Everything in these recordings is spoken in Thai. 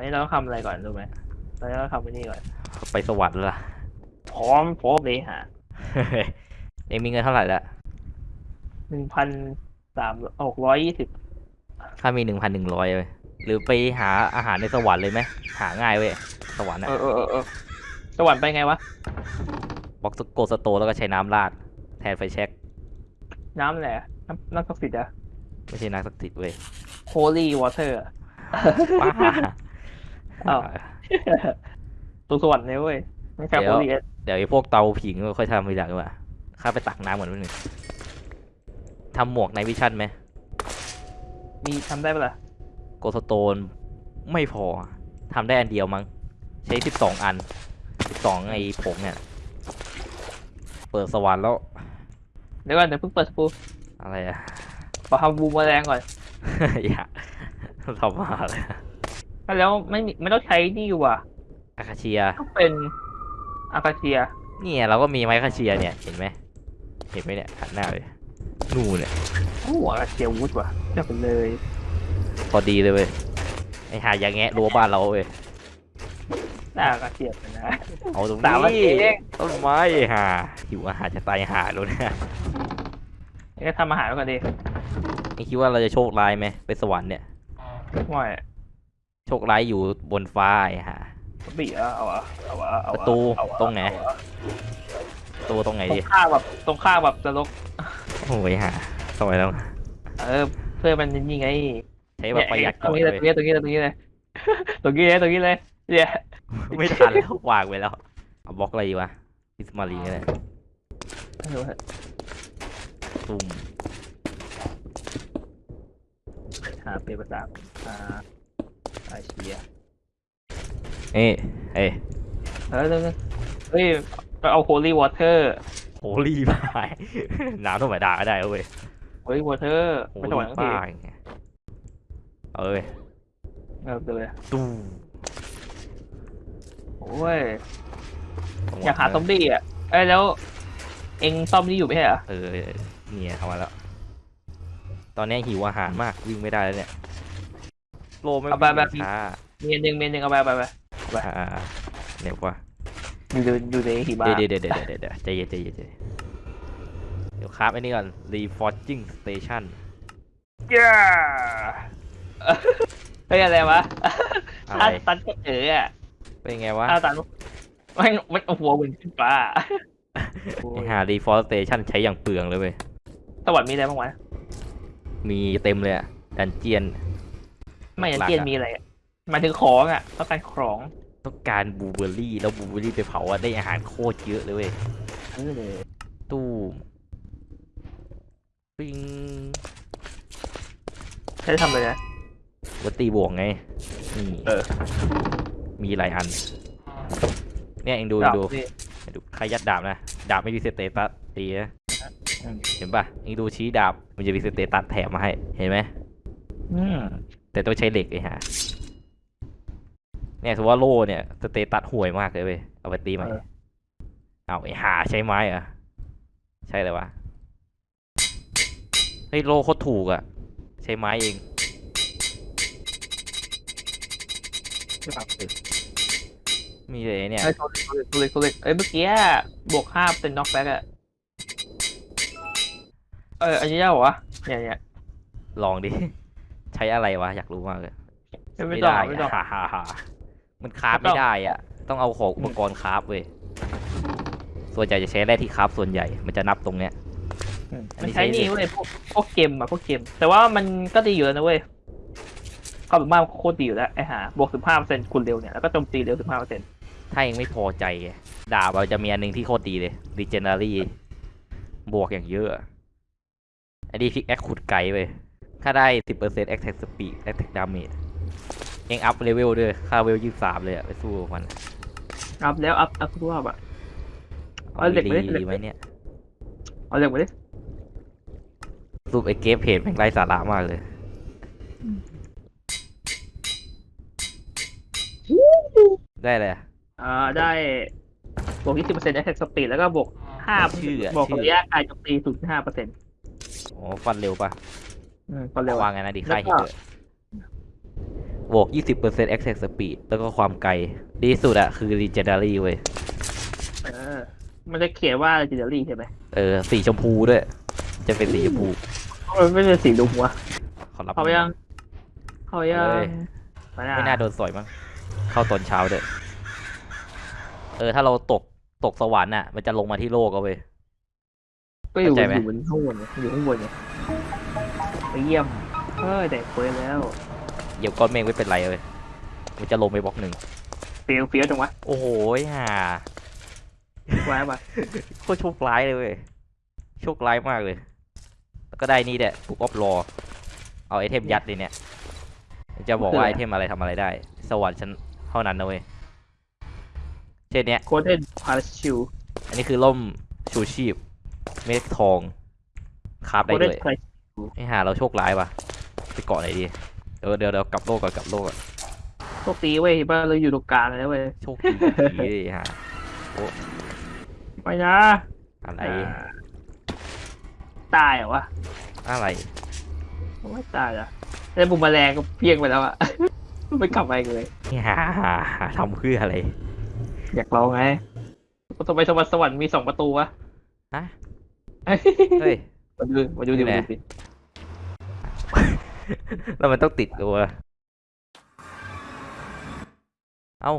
อนนี้เราต้องทำอะไรก่อนรู้ไหมตอนนี้เราต้องทำอันนี้ก่อน ไปสวรรค์แล้วล่ะพร้อมพร้อมเลยฮะเองมีเงินเท่าไหร่ละหนึ่งพันสามหกร้อยยี่สิบถ้ามีหนึ่งพันหนึ่งร้อยเลยหรือไปหาอาหารในสวรรค์เลยไหมหาง่ายเว้ยสวรรค์อะเออเออเออเออสวรรค์ไปไงวะบล็อกโกสโตแล้วก็ใช้น้ำราด แทนไฟแช็กน้ำอะไรอะน้ำน้ำศักดิ์สิทธิ์อะไม่ใช่น้ำศักดิ์สิทธิ์เว้ย holy water อะว้า อ้าวตัวสวรรค์เนี่ยเว้ยไม่ใช่เดี๋ยว holy อะเดี๋ยวไอ้พวกเตาผิงก็ค่อยทำทีหลังดีกว่าข้าไปตักน้ำก่อนนิดนึงทำหมวกในวิชั่นไหมมีทำได้ปะล่ะโกสโตนไม่พอทำได้อันเดียวมั้งใช้สิบสองอันสิบสองไอ้ผงเนี่ย เปิดสวรรค์แล้ว เดี๋ยวก่อนเดี๋ยวเพิ่งเปิดสปูอะไรอะขอทำบูมแมลงก่อน อย่าทำมาเลย แล้วไม่มีไม่ต้องใช้นี่ว่ะอาคาเชียต้องเป็นอากาเซียเนี่ยเราก็มีไม้คาเชียเนี่ยเห็นไหมเห็นไหมเนี่ยหันหน้าเลยนู่นเนี่ยโอ้อากาเซียวูดว่ะเจ้าไปเลยพอดีเลยเว้ยไอหาอย่างแงะรั้วบ้านเราเว้ยได้อากาเซียไปนะเอาตรงสามวันนี้เองต้นไม้หาหิวอาหารจะตายหาแล้วเนี่ยนี่ก็ทำอาหารไว้ก่อนดิไม่คิดว่าเราจะโชคร้ายไหมไปสวรรค์เนี่ยว่า โชคร้ายอยู่บนฟ้าไอ้ห่าบีเอาเอาอะเอาอะเอาอประตูเอาอะตรงไหนเอาอะตัวตรงไหนตรดีงข้างแบบตรงข้างแบบนรกโอ้ยห่าทำไมต้องเออเพื่อมันนี่ไงใช้แบบประหยัดตก่รองนนี้เลยเลยตรงนี้เลยตรงนี้เลยตรงนี้เลยตรงนี้เลยเนี่ยไม่ทันแล้ววางไว้แล้วเอาบล็อกอะไรดีวะพิสมารีนี่แหละซุ่มหาเป็นภาษาอ่า อาเชียเอ้ยเอ้ยเออเดี๋ยวๆเฮ้ยไปเอา holy water โหรีบายน้ำต้องมาด่าก็ได้เว้ย holy water โหไม่รีต้องหวังทีบายไงเอ้ยเออเดี๋ยวเลยตู้โอ้ยอยากหาซอมบี้อะเอ้ยแล้ว เอ็งซ่อมนี่อยู่ไม่ใช่เหรอเออเนี่ยเอามาแล้ว ตอนนี้หิวอาหารมากวิ่งไม่ได้แล้วเนี่ย โลไม่วิ่งช้าเมียนหนึ่งเมียนหนึ่งเอาไปเอาไปเอาไปอ่าเดี๋ยวว่าอยู่ในอยู่ในหิมะเดี๋ยวเดี๋ยวเดี๋ยวเดี๋ยวเดี๋ยวใจเย็นใจเย็นใจเย็นเดี๋ยวครับไอ้นี่ก่อน reforging station ย่าเฮ้ยอะไรวะอะไรถ้าตันก็เอ๋ออะเป็นไงวะถ้าตันมันมันเอาหัวเหมือนขึ้นฟ้าไอ้หา reforestation ใช้อย่างเปลืองเลยเว้ย สวรรค์มีอะไรบ้างวะมีเต็มเลยอะดันเจียน ไม่ยันหลักๆเจียนอะมีอะไรอะหมายถึงของอะต้องการของต้องการบลูเบอร์รี่แล้วบลูเบอร์รี่ไปเผาอะได้อาหารโคตรเยอะเลยเว้ยเออเลยตู้ปิงใช้ทำเลยนะวัตตีบวกไงนี่เออมีหลายอัน เนี่ยเองดูเองดูดาบนี่เองดูใครยัดดาบนะ ดาบไม่มีสเตตัสตีนะอืมเห็นปะเองดูชี้ดาบมันจะมีสเตตัสแถมมาให้ เห็นไหมอืม แต่ต้องใช้เหล็กไอ้ห่าเนี่ยถือว่าโล่เนี่ย status ห่วยมากเลยเว้ยเอาไปตีใหม่เอาไอ้ห่าใช้ไม้เหรอะใช่เลยวะเฮ้ยโล่โคตรถูกอะใช้ไม้เองมีเลยเนี่ยเฮ้ย solid solid solid เอ้ยเมื่อกี้อะบวกห้าเป็น knockback อะเอออันนี้ได้เหรอวะเนี่ยเนี่ยลองดิใช้อะไรวะอยากรู้มากเลยไม่ต้องได้ไม่ต้องอะฮ่าฮ่าฮ่ามันคราฟไม่ต้ไม่องได้อะ ต้องเอาของอุปกรณ์คราฟเว้ยส่วนใหญ่จะใช้แร่ที่คราฟส่วนใหญ่มันจะนับตรงเนี้ยอันมันนี้ใช้ใช้นี่เหล็กเว้ยพวกพวกเกมอะพวกเกม แต่ว่ามันก็ดีอยู่แล้วนะเว้ยความสามารถโคตรดีอยู่แล้วไอ้ห่าบวกสิบห้าเปอร์เซ็นต์คูณเร็วเนี่ยแล้วก็โจมตีเร็วสิบห้าเปอร์เซ็นต์ถ้ายังไม่พอใจอะดาบเราจะมีอันหนึงที่โคตรดีเลย Legendary บวกอย่างเยอะอันนี้พิกแอคขุดไกลเว้ ยถ้าได้ 10% attack speed attack damage เองอัพเลเวลด้วยค่าเลเวล23เลยอะไปสู้กับมันอัพแล้วอัพอัพทุกรอบอะเอาเอาเหล็กดีไว้เหล็กไหมเนี่ยเอาเร็วไปดิรูปไอ้เกฟเพจแม่งไร้สาระมากเลยได้เลยอะอ่าได้บวกยี่สิบเปอร์เซ็นต์แอคสปีดแล้วก็บวกห้าชื่ออะบวกชื่อระยะการโจมตีศูนย์ห้าเปอร์เซ็นต์อ๋อฟันเร็วปะ อืมก็เร็ววาอะงไงนะดีแล้วค่ายก็ฮิตเลยบวก 20% attack speed แล้วก็ความไกล ดีที่สุดอะคือ legendary เว้ย เออ มันจะเขียนว่าจิเดอรี่ใช่ไหมเออ สีชมพูด้วย จะเป็นสีชมพูมันไม่ใช่สีลุงวะขอรับเขายังเขายังเอ้ยไม่น่าไม่น่าโดนสอยมั้ง เข้าตอนเช้าเด้อเออ ถ้าเราตก ตกสวรรค์อะมันจะลงมาที่โลกเอาเว้ยก็อยู่เข้าใจไหมอยู่บนข้างบนไงอยู่ข้างบนไง ไปเยี่ยมเฮ้ยแต่เควสแล้วเหยียบก้อนเมฆไม่เป็นไรเว้ยมันจะลงไปบล็อกหนึ่งเฟี้ยวเฟี้ยวจังวะโอ้โหห่าไว้ปะโคตรโชคร้ายเลยเว้ยโชคร้ายมากเลย แล้วก็ได้นี่แหละปุ๊บออฟรอเอาไอเทมยัดเลยเนี่ย จะบอกว่าไอเทมอะไรทำอะไรได้ สวรรค์ฉันเท่านั้นนะเว้ยเช่นเนี้ยโคเด้นพาราชิวอันนี้คือล่มชูชีพ เม็ดทองคราบโคได้เด้นด้วยพารา ไอ้ห่าเราโชคร้ายปะไปเกาะไหนดีเดี๋ยวเดี๋ยวเดี๋ยวกลับโลกก่อนกลับโลกก่อนโชคดีเว้ยบ้านเราอยู่ตรงกลางเลยนะเว้ยโชคดีดีฮะไม่นะอะไรอ่าตายเหรอวะอะไรไม่ตายอะแล้วบุมแมลงก็เพี้ยงไปแล้วอะไม่กลับมาอีกเลยนี่หาหาหาทำเพื่ออะไร อยากลองไงทำไมสวรรค์สวรรค์มีสองประตูวะฮะเฮ้ยมาดูมาดูดินี่มาแหดูละดิ แล้วมันต้องติดตัว เอ้า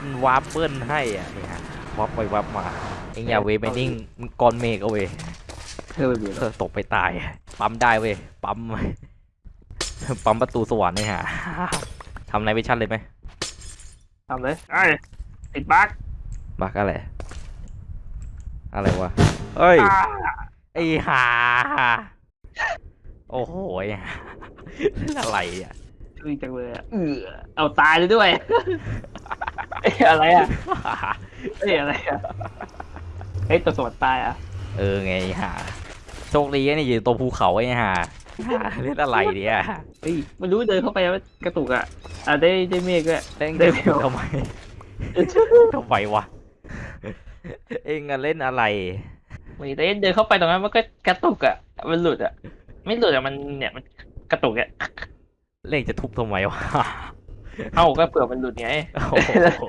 มันวาร์ปเบิ้ลให้อะเนี่ยวาร์ปไปวาร์ปมาเองอย่าเวไปนิ่งมึงก้อนเมฆเอาเว้ยเธอไปดูเออตกไปตาย ปั๊มได้เว้ยปั๊มปั๊มประตูสวรรค์เนี่ยฮะทำไนเวชั่นเลยไหมทำเลยไอ้ยติดบั๊กบักอะไรอะไรวะเอ้ยอ่าไอ้ห่า โอ้โหยอะไรอะดีจังเลยอะเออเอาตายเลยด้วยเอ้ยอะไรอะเอ้ยอะไรอะเฮ้ยตัวสวรรค์ตายอะ เออไงไอ้ห่าโชคดีนะนี่อยู่ตรงภูเขาไอ้ห่าห่าเล่นอะไรเนี่ยเฮ้ยไม่รู้เดินเข้าไปแล้วกระตุกอะอะได้ได้เมฆด้วยเล่นเดี๋เกยวมทำไมทำไมวะเองอะเล่นอะไรไม่ได้เดินเข้าไปตรงนั้นมันก็กระตุกอะมันหลุดอะ ไม่หลุดอะมันเนี่ยมันกระตุกอะเล่นจะทุบทำไมวะเอ้าก็เผื่อมันหลุดไงโอ้โห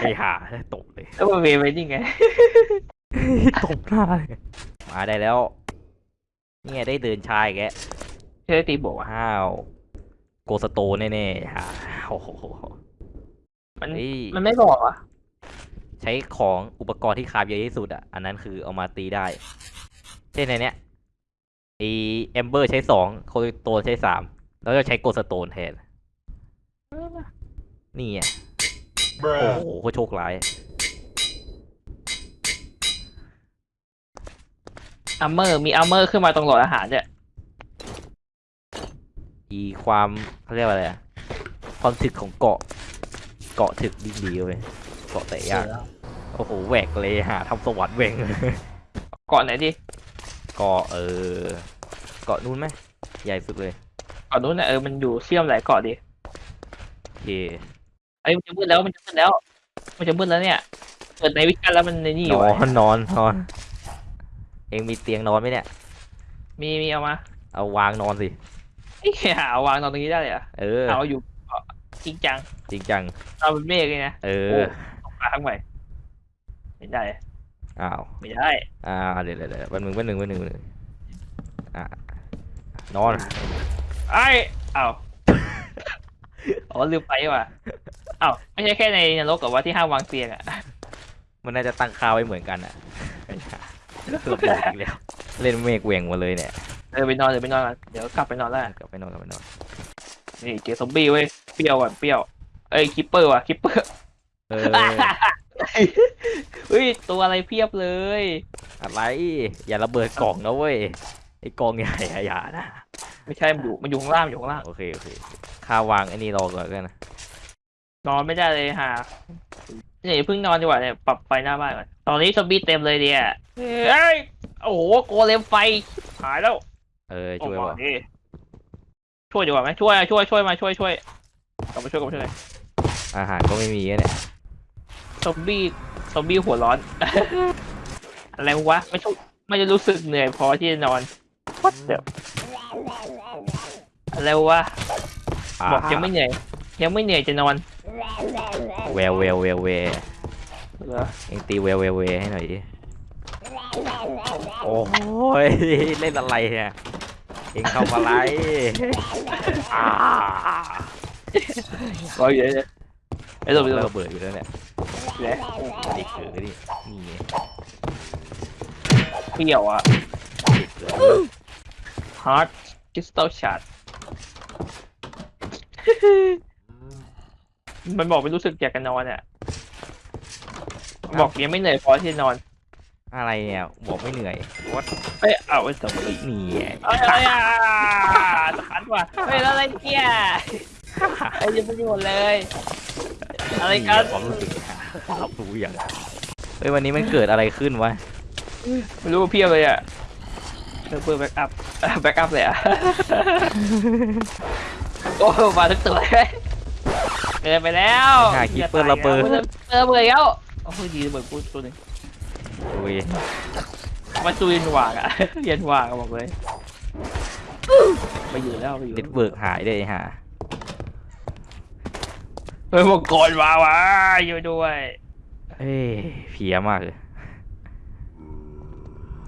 ไอ้ห่าตบเลยแล้วมันเวไว้นี่ไงตบหน้าเลยมาได้แล้วนี่ไงได้เดินชายแกเชื่อตีบวกอะว้าวโกสโตแน่ๆฮ่าโอ้โหมันเฮ้ยมันไม่บอกอะใช้ของอุปกรณ์ที่คาบเยอะที่สุดอะ อันนั้นคือเอามาตีได้ เช่นในเนี้ย ไอแอมเบอร์ใช้สองโคโตใช้สามแล้วก็ใช้โกสโตนแทนนี่ไงโอ้โหโคตรโชคร้ายอัมเมอร์มีอัมเมอร์ขึ้นมาตรงหลอดอาหารเนี่ยอีความเขาเรียกว่าอะไรอะความถึกของเกาะ เกาะถึกดีดีๆเลยเกาะแต่ยาก โอ้โหแหวกเลยหาทำสวรรค์แหวงเกาะไหนดิ เกาะเออ เกาะนู้นไหมใหญ่สุดเลยเกาะนู้นน่ะเออมันอยู่เชื่อมหลายเกาะดิโอเคไอ้ยมันจะมืดแล้วมันจะมืดแล้ว มันจะมืดแล้วเนี่ยเปิดในวิกันแล้วมันในนี่อนยู่ออะนนอนนอน เองมีเตียงนอนไหมเนี่ย มีมีเอามาเอาวางนอนสิไอ้หาวางนอนตรงนี้ได้เลยเหรอะเออ เอาอยู่เอาจริงจังจริงจัง เอาเป็นเมฆเลยนะ เอโอ้อตกปลาทั้งใหม่ไม่ได้ อ้าวไม่ได้อ่าเดี๋ยวเดี๋ยวเดี๋ยววันหนึ่งวันหนึ่งวันหนึ่งวันหนึ่งอะนอนไอ้เอ้าอ๋อลืมไปว่ะเอ้าไม่ใช่แค่ในนรกกับว่าที่ห้ามวางเตียงอะมันน่าจะตั้งค่าไว้เหมือนกันอะเกือบบอกอีกแล้วเล่นเมฆเหวี่ยงมาเลยเนี่ยเออไปนอนเลยไปนอนก่อนเดี๋ยวกลับไปนอนแล้วกันกลับไปนอนกลับไปนอนนี่เจอซอมบี้เว้ยเปรี้ยวอะเปรี้ยวเอ้ย creeper ว่ะ creeper เออเฮ้ยตัวอะไรเพียบเลย อะไร อย่าระเบิดกล่องนะเว้ยไอ้กล่องใหญ่อะอย่านะไม่ใช่มันอยู่มันอยู่ข้างล่างมันอยู่ข้างล่างโอเคโอเคข้าวางไอ้นี่รอก่อนกันนะนอนไม่ได้เลยฮะเนี่ยอย่าเพิ่งนอนดีกว่าเนี่ยปรับไฟหน้าบ้านก่อนตอนนี้ซอมบี้เต็มเลยเดียเฮ้ยโอ้โหโกเลมไฟหายแล้ว เออออกช่วยมาว่ะดิช่วยดีกว่าไหมช่วยช่วยช่วยมาช่วยช่วยกลับมาช่วยกลับมาช่วยหน่อยอาหารก็ไม่มีอะเนี่ย ซอมบี้ซอมบี้หัวร้อน อะไรวะ ไม่ช่วยไม่จะรู้สึกเหนื่อยพอที่จะนอน What the อะไรวะ บอกยังไม่เหนื่อย ยังไม่เหนื่อยจะนอนแววแววแววแววเหรอเองตีแววแววแววให้หน่อยดิ โอ้ยเล่นอะไรเนี่ยเองทำอะไรอ่าก็เยอะเลยไอ้ตัวไปตัวระเบิดอยู่แล้วเนี่ย เลยเด็กเกิดนี่นี่ไงเปรี้ยวอะเด็กเกิด hard crystal shard มันบอกไม่รู้สึกอยากจะนอนอะ บอกยังไม่เหนื่อยพอที่จะนอน อะไรเนี่ยบอกไม่เหนื่อยวัดเอ้ยเอาไอ้ตัวไปนี่ไงเอ้ยอะไรอะสคันว่ะเฮ้ยแล้วอะไรเนี่ยไอ้ยังไม่หมดเลย อะไรกันนี่ความรู้สึกรับรู้อย่างเฮ้ยวันนี้มันเกิดอะไรขึ้นวะไม่รู้ว่าเพียบเลยอะเซิร์ฟเวอร์แบ็กอัพแบ็กอัพเลยอะโอ้มาทุกตัวเลยเกินไปแล้วหาคิปเปอร์ระเบิดเออเบิดแล้วโอ้ยดีระเบิดพูดตัวหนึงโอ้ยมาจูเย็นหว่างอะเย็นหว่างอะบอกเลยไปอยู่แล้วไปอยู่เน็ตเวิร์กหายได้ฮะ เฮ้ยบอกก่อนมาวะอยู่ด้วยเอ้ยเพลียมากเลย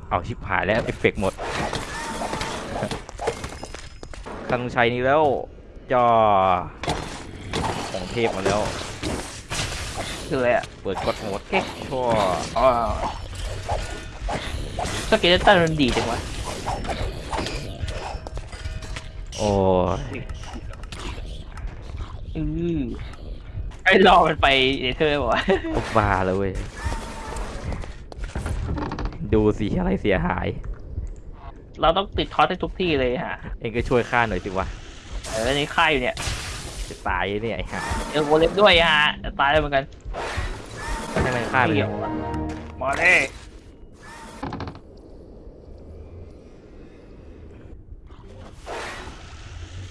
เอาชิบหายแล้วเอฟเฟกต์หมดคันชัยนี่แล้วจอของเทพมาแล้วคืออะไรอะเปิดกดโหมดชั่วอ๋อสเกเลตันมันดีจังวะโอ้ยอือไอ้ รอมันไปเนเธอร์บอกว่าบาเลยเว้ยดูสิอะไรเสียหาย เราต้องติดทอสให้ทุกที่เลยฮะเองก็ช่วยข้าหน่อยสิวะเออนี่ค่ายอยู่เนี่ยจะตายเนี่ยไอ้ห่าเออโวเล็บด้วยฮะจะตายแล้วเหมือนกันให้มันฆ่าไปเลยมาเลย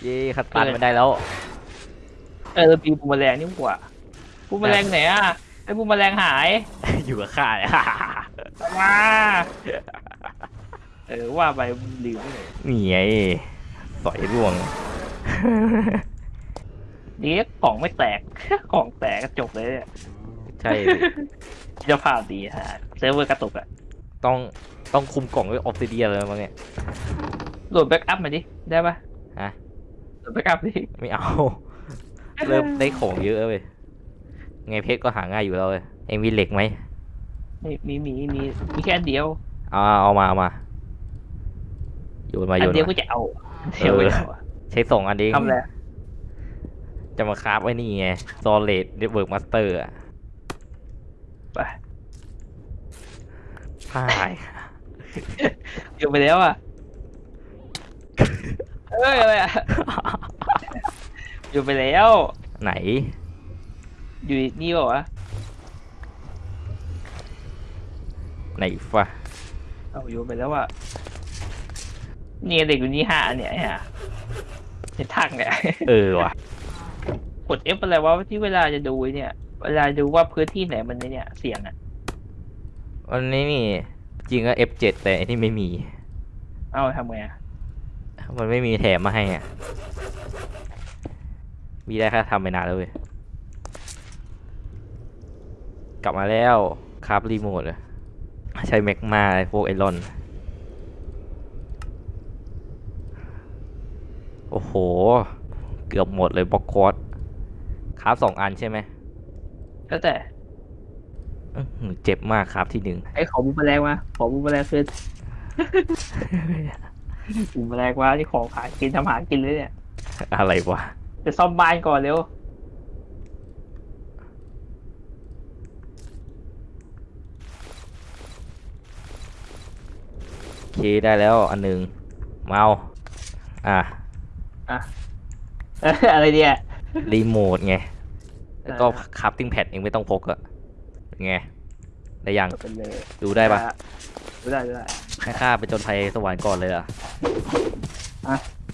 เย้ขัดตันมันได้แล้ว เออเราปีบูมแมลงนี่กว่า บูมแมลงไหนอะไอ้บูมแมลงหายอยู่กับข้าเนี่ย มาเออว่าไปลืมไปเลยนี่ไงสอยร่วงดีนะของไม่แตก ของแตกก็จบเลยเนี่ยใช่เลยเจ้าภาพดีฮะเซิร์ฟเวอร์กระตุกอะต้องต้องคุมกล่องด้วยออฟซิเดียเลยมั้งเนี่ยโหลด backup มาดิได้ปะฮะโหลด backup ดิ ไม่เอา เริ่มได้ของเยอะเว้ย ไงเพชรก็หาง่ายอยู่แล้วเว้ยเอ็งมีเหล็กไหมมีมีมีมีมีแค่อันเดียวเอาเอามาเอามาโยนมาอัโยนนเดียวมา ก็จะเอาอันเดียวก็จะเอาอะใช้สองอันเอ็งทำอะไรจะมา craft ไว้นี่ไง storage network master อะไปพ่ายอยู่ไปแล้วอะเอ้ยอะไรอะ อยู่ไปแล้ว ไหน อยู่นี่เปล่าวะไหนฟะเอาอยู่ไปแล้วอะนี่เด็กอยู่นี่ห้าอันเนี่ยไอ้ห่าเห็นทักเนี่ย เออว่ะ กด F อะไรวะที่เวลาจะดูไอ้เนี่ย เวลาดูว่าพื้นที่ไหนมันเนี่ย เสียงอะ วันนี้นี่ จริงก็ F7 แต่อันนี้ไม่มี เอาทำไงอะมันไม่มีแถมมาให้อะ มีได้แค่ทำไปนานแล้วเว้ย กลับมาแล้วคราฟรีโมทอะใช้แม็กมาพวกไอรอน โอ้โห เกือบหมดเลยบล็อกคอร์สคราฟสองอันใช่ไหมแล้วแต่อื้อหือเจ็บมากครับที่หนึ่งไอ้ขอบูมแมลงมาขอบูมแมลงคืนบูมแมลงว่านี่ของหากินทำหากินเลยเนี่ย อะไรวะจะซ่อมบ้านก่อนเร็ว เคได้แล้วอันหนึ่งเมาอะอะไรเนี่ยรีโมทไง แล้วก็อ่าคัพติ้งแพดเองไม่ต้องพกอะเป็นไง ได้ยังเป็นเลยดูได้ปะดูได้ดูได้ให้ข้าไปจนภัยสวรรค์ก่อนเลยอะ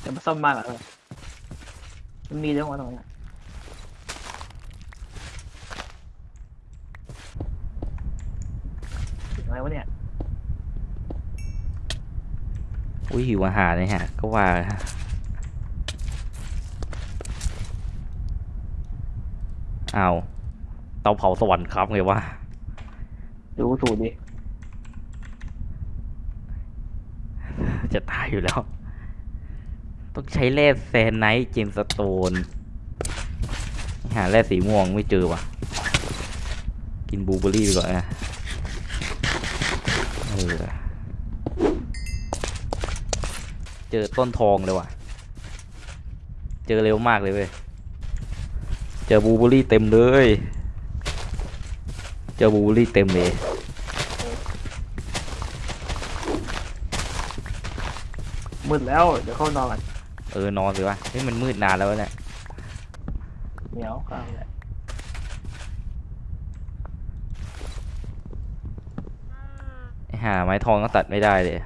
จะมาซ่อมบ้านเหรอมันมีเรื่องว่าตรงนี้อะไรวะเนี่ย อุ้ยหิวอาหารเลยฮะ ก็ว่าอ้าวเตาเผาสวรรค์ครับไงวะดูสูตรดิ จะตายอยู่แล้ว ต้องใช้แร่แซนไนท์เจมสโตน หาแร่สีม่วงไม่เจอว่ะ กินบลูเบอร์รี่ไปก่อนนะเออ เจอต้นทองเลยว่ะ เจอเร็วมากเลยเว้ย เจอบลูเบอร์รี่เต็มเลย เจอบลูเบอร์รี่เต็มเลย มืดแล้ว เดี๋ยวเข้านอนกันเออนอนสิวะเฮ้ยมันมืดนานแล้วเนี่ย เหนียวข้างเลยไอ้ห่าไม้ทองก็ตัดไม่ได้เลย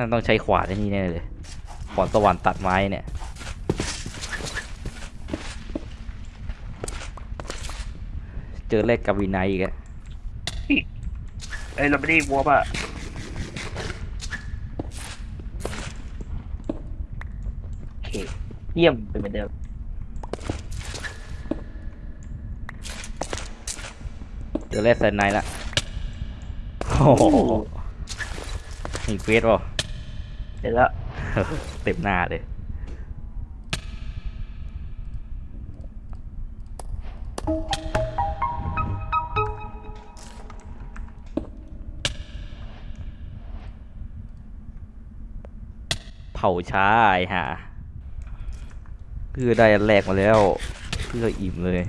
น่าต้องใช้ขวานไอ้นี่แน่เลย ขวานสวรรค์ตัดไม้เนี่ย เจอเลขกับวินัยอีกอะเอ้ยเราไม่ได้วัวป่ะโอเคเยี่ยมเป็นเหมือนเดิมเจอเลขแซนไนท์ละโอ้โหมีเควสป่ะ เดี๋ยวแล้วเต็มหน้าเลย เผาช้าไอ้ห่าคือได้อันแรกมาแล้ว เพื่ออิ่มเลย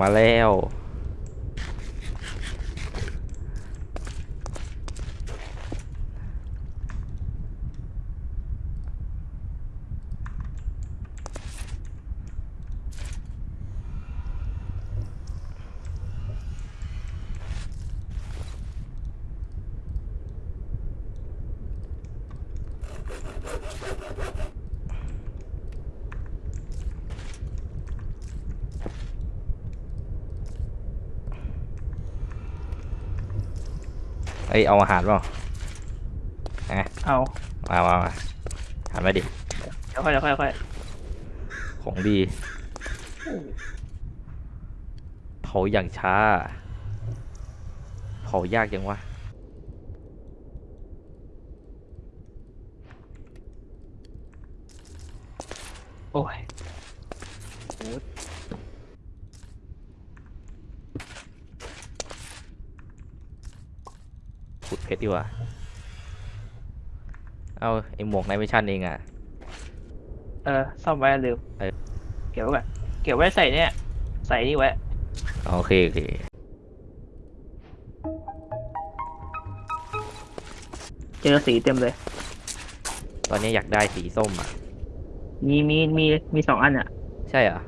มาแล้ว เอ้ยเอาอาหารเปล่าเอามามามาหันมาดิเดี๋ยวค่อยเดี๋ยวค่อยเดี๋ยวค่อยของดีเผาอย่างช้าเผายากยังวะโอ้ย เพชรดีกว่า เอาไอหมวกในมิชชั่นเองอะ เออซ่อมไว้ลืมเออ เก็บไว้ก่อนเก็บไว้ใส่เนี่ย ใส่นี่ไว้ โอเคโอเคเจอสีเต็มเลย ตอนนี้อยากได้สีส้มอะ มีมีมีมีสองอันอะ ใช่เหรอ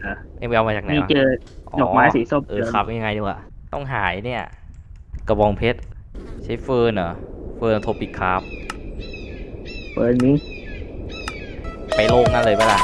เออ เอ็มไปเอามาจากไหนมีวะเจอดอกไม้สีส้มเออครับยังไงดีวะต้องหายเนี่ย กระบองเพชรใช้เฟิร์นเหรอ เฟิร์นโทปิกคาร์บเปิดนี้ ไปโลกนั่นเลยปะล่ะ